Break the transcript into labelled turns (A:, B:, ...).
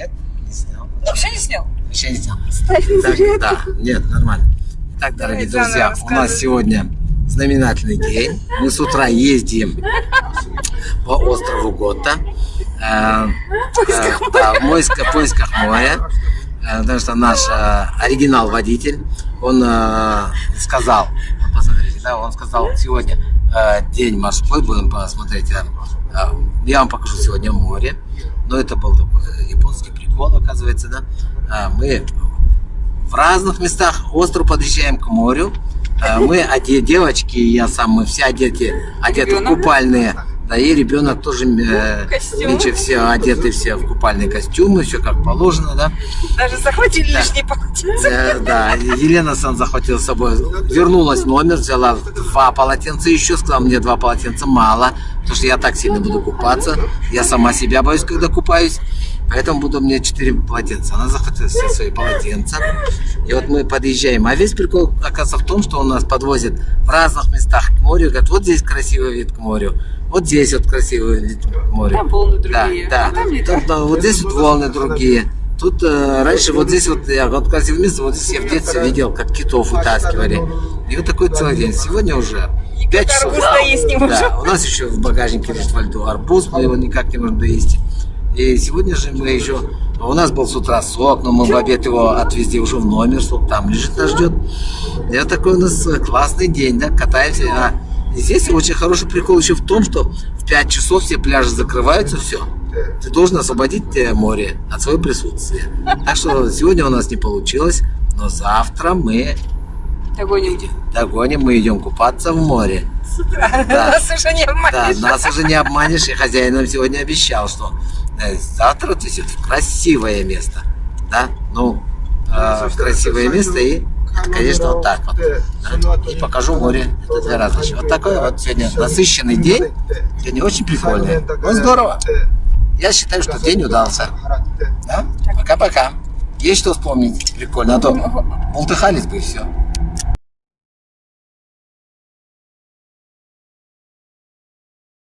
A: Нет, не снял.
B: Вообще не снял?
A: Вообще не снял. Так, да, нет, нормально. Итак, дорогие
B: Давай,
A: друзья, у нас сегодня знаменательный день. Мы с утра ездим по острову Гота. Э, э, да, в поисках моря. Э, Потому что наш э, оригинал-водитель, он э, сказал, посмотрите, да, он сказал, сегодня день морской, будем посмотреть, э, э, я вам покажу сегодня море. Но это был такой японский прикол, оказывается, да. Э, Мы в разных местах остров подъезжаем к морю. Э, Мы одеты, девочки, я сам, мы все одеты, одеты в купальные. Да, и ребенок тоже э,
B: Костюм.
A: меньше все одеты все в купальные костюмы, все как положено, да.
B: Даже захватили
A: Да.
B: лишние полотенца.
A: Э, да, Елена сам захватила с собой, вернулась в номер, взяла два полотенца еще, сказала, мне два полотенца мало, потому что я так сильно буду купаться, я сама себя боюсь, когда купаюсь, поэтому буду мне четыре полотенца. Она захватила все свои полотенца, и вот мы подъезжаем, а весь прикол оказывается в том, что он нас подвозит в разных местах к морю, говорит, вот здесь красивый вид к морю, вот здесь вот красивый вид к морю.
B: Там волны другие,
A: Да,
B: а
A: да.
B: там не
A: Тут, да, вот здесь вот волны другие. Тут э, раньше вот здесь вот, я вот место, вот здесь я в детстве видел, как китов вытаскивали. И вот такой целый день. Сегодня уже 5 часов.
B: арбуз доесть не можем.
A: Да, у нас еще в багажнике лежит во льду арбуз, мы его никак не можем доесть. И сегодня же мы еще... У нас был с утра сок, но мы в обед его отвезли уже в номер, сок там лежит, нас ждет. И вот такой у нас э, классный день, да, катаемся. А здесь очень хороший прикол еще в том, что в 5 часов все пляжи закрываются, все. Ты должен освободить э, море от своего присутствия. Так что сегодня у нас не получилось, но завтра мы
B: Догоним.
A: догоним, мы идем купаться в море. Да.
B: Нас уже не
A: Да,
B: обманешь.
A: нас уже не обманешь, и хозяин нам сегодня обещал, что э, завтра отвезет в красивое место. Да, ну, э, в красивое место и, конечно, вот так вот. да. И покажу море. Это две разные. Вот такой вот сегодня насыщенный день. Сегодня очень прикольный. Ну, здорово. Я считаю, что день удался. Да? Пока-пока. Есть что вспомнить? Прикольно. А то бултыхались бы и все.